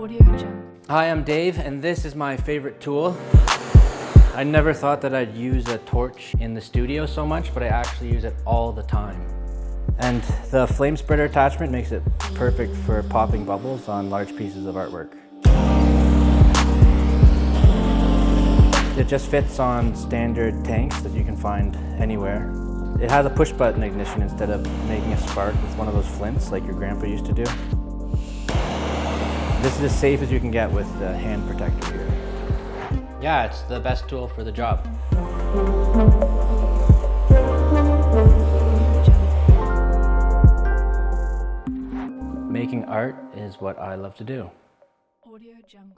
Audio Jungle. Hi, I'm Dave, and this is my favorite tool. I never thought that I'd use a torch in the studio so much, but I actually use it all the time. And the flame spreader attachment makes it perfect for popping bubbles on large pieces of artwork. It just fits on standard tanks that you can find anywhere. It has a push button ignition instead of making a spark with one of those flints like your grandpa used to do. This is as safe as you can get with the hand protector here. Yeah, it's the best tool for the job. Making art is what I love to do. Audio Jungle.